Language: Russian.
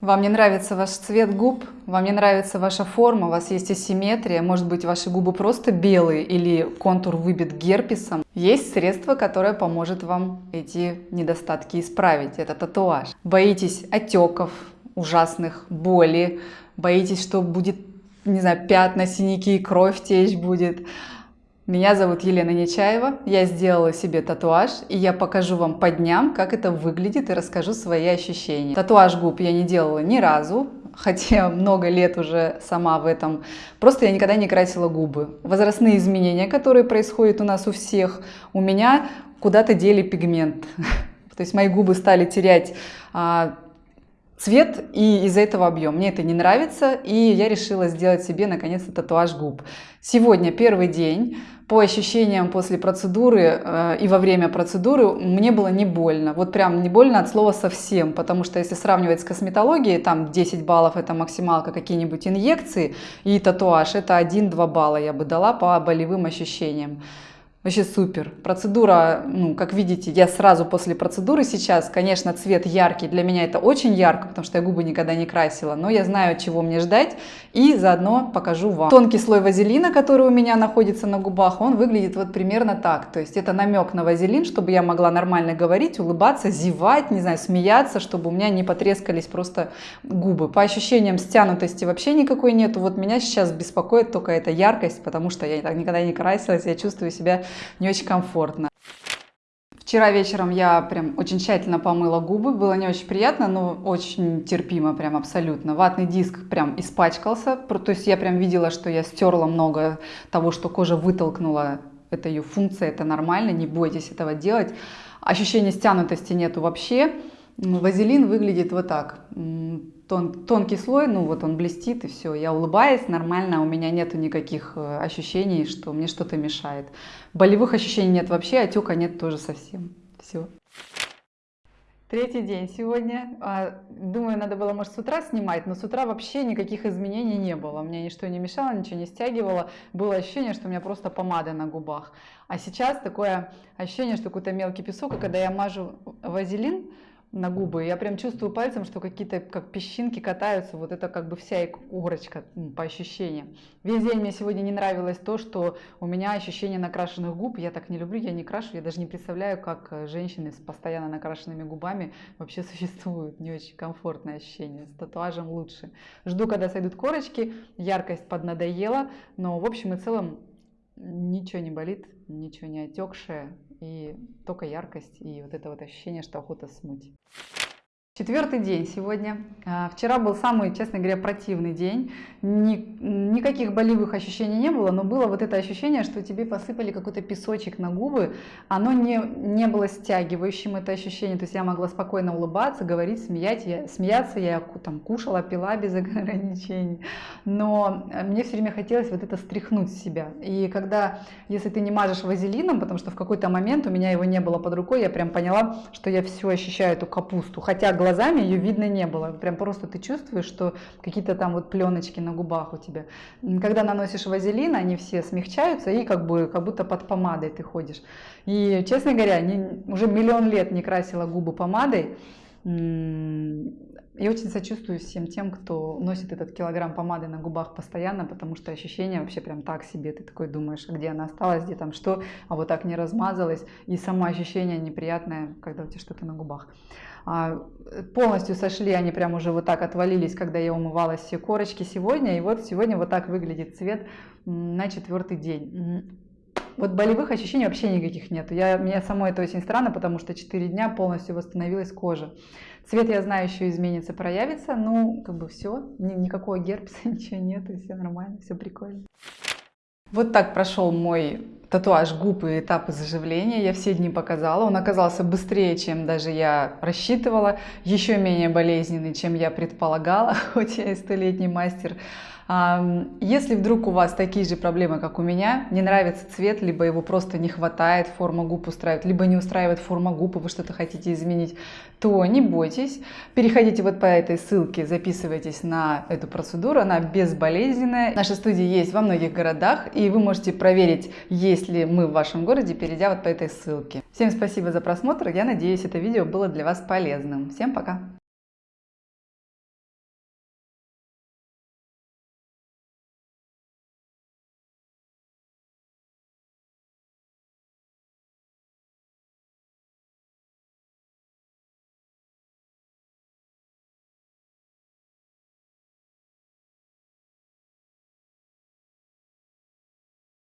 Вам не нравится ваш цвет губ, вам не нравится ваша форма, у вас есть асимметрия, может быть ваши губы просто белые или контур выбит герпесом. Есть средство, которое поможет вам эти недостатки исправить, это татуаж. Боитесь отеков, ужасных, боли, боитесь, что будет, не знаю, пятна, синяки, кровь течь будет. Меня зовут Елена Нечаева, я сделала себе татуаж, и я покажу вам по дням, как это выглядит, и расскажу свои ощущения. Татуаж губ я не делала ни разу, хотя много лет уже сама в этом. Просто я никогда не красила губы. Возрастные изменения, которые происходят у нас у всех, у меня куда-то дели пигмент. То есть мои губы стали терять а, цвет и из-за этого объем. Мне это не нравится, и я решила сделать себе наконец-то татуаж губ. Сегодня первый день по ощущениям после процедуры э, и во время процедуры мне было не больно. Вот прям не больно от слова совсем, потому что если сравнивать с косметологией, там 10 баллов это максималка какие-нибудь инъекции и татуаж, это 1-2 балла я бы дала по болевым ощущениям. Вообще супер. Процедура, ну, как видите, я сразу после процедуры сейчас, конечно, цвет яркий. Для меня это очень ярко, потому что я губы никогда не красила. Но я знаю, чего мне ждать. И заодно покажу вам. Тонкий слой вазелина, который у меня находится на губах, он выглядит вот примерно так. То есть это намек на вазелин, чтобы я могла нормально говорить, улыбаться, зевать, не знаю, смеяться, чтобы у меня не потрескались просто губы. По ощущениям стянутости вообще никакой нету. Вот меня сейчас беспокоит только эта яркость, потому что я никогда не красилась, я чувствую себя не очень комфортно. Вчера вечером я прям очень тщательно помыла губы, было не очень приятно, но очень терпимо, прям абсолютно. Ватный диск прям испачкался, то есть я прям видела, что я стерла много того, что кожа вытолкнула, это ее функция, это нормально, не бойтесь этого делать. Ощущения стянутости нету вообще. Вазелин выглядит вот так тон, тонкий слой, ну вот он блестит и все. Я улыбаюсь нормально, у меня нету никаких э, ощущений, что мне что-то мешает. Болевых ощущений нет вообще, отека нет тоже совсем. Все. Третий день сегодня. А, думаю, надо было, может, с утра снимать, но с утра вообще никаких изменений не было. Мне ничто не мешало, ничего не стягивало. Было ощущение, что у меня просто помада на губах. А сейчас такое ощущение, что какой-то мелкий песок, и когда я мажу вазелин, на губы. Я прям чувствую пальцем, что какие-то как песчинки катаются. Вот это как бы вся иголочка по ощущениям. Весь день мне сегодня не нравилось то, что у меня ощущение накрашенных губ. Я так не люблю, я не крашу. Я даже не представляю, как э, женщины с постоянно накрашенными губами вообще существуют. Не очень комфортное ощущение. С татуажем лучше. Жду, когда сойдут корочки. Яркость поднадоела. Но в общем и целом ничего не болит, ничего не отекшее и только яркость и вот это вот ощущение, что охота смыть. Четвертый день сегодня. А, вчера был самый, честно говоря, противный день. Ни, никаких болевых ощущений не было, но было вот это ощущение, что тебе посыпали какой-то песочек на губы. Оно не, не было стягивающим, это ощущение. То есть я могла спокойно улыбаться, говорить, смеять, я, смеяться. Я там кушала, пила без ограничений. Но мне все время хотелось вот это стряхнуть с себя. И когда, если ты не мажешь вазелином, потому что в какой-то момент у меня его не было под рукой, я прям поняла, что я все ощущаю эту капусту. Хотя глазами ее видно не было. Прям просто ты чувствуешь, что какие-то там вот пленочки на губах у тебя. Когда наносишь вазелин, они все смягчаются и как бы как будто под помадой ты ходишь. И, честно говоря, не, уже миллион лет не красила губы помадой. И очень сочувствую всем тем, кто носит этот килограмм помады на губах постоянно, потому что ощущение вообще прям так себе. Ты такой думаешь, а где она осталась, где там что, а вот так не размазалась. И само ощущение неприятное, когда у тебя что-то на губах. А, полностью сошли, они прям уже вот так отвалились, когда я умывалась все корочки сегодня. И вот сегодня вот так выглядит цвет на четвертый день. Вот болевых ощущений вообще никаких нет. Я, мне самой это очень странно, потому что 4 дня полностью восстановилась кожа. Цвет, я знаю, еще изменится, проявится. Ну, как бы все, ни, никакого герпеса, ничего нет, и все нормально, все прикольно. Вот так прошел мой татуаж губ и этапы заживления. Я все дни показала. Он оказался быстрее, чем даже я рассчитывала. Еще менее болезненный, чем я предполагала, хоть я и столетний мастер. Если вдруг у вас такие же проблемы, как у меня, не нравится цвет, либо его просто не хватает, форма губ устраивает, либо не устраивает форма губ, и вы что-то хотите изменить, то не бойтесь. Переходите вот по этой ссылке, записывайтесь на эту процедуру, она безболезненная. Наша студия есть во многих городах, и вы можете проверить, есть ли мы в вашем городе, перейдя вот по этой ссылке. Всем спасибо за просмотр, я надеюсь, это видео было для вас полезным. Всем пока!